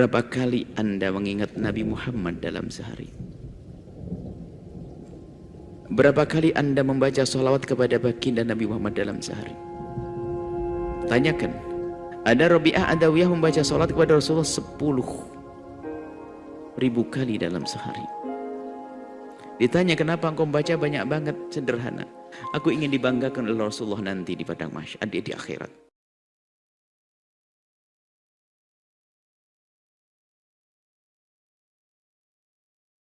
Berapa kali anda mengingat Nabi Muhammad dalam sehari? Berapa kali anda membaca salawat kepada baginda Nabi Muhammad dalam sehari? Tanyakan. Ada Rabi'ah Adawiyah membaca salat kepada Rasulullah 10 ribu kali dalam sehari. Ditanya kenapa engkau membaca banyak banget sederhana. Aku ingin dibanggakan oleh Rasulullah nanti di padang mahsyar di akhirat.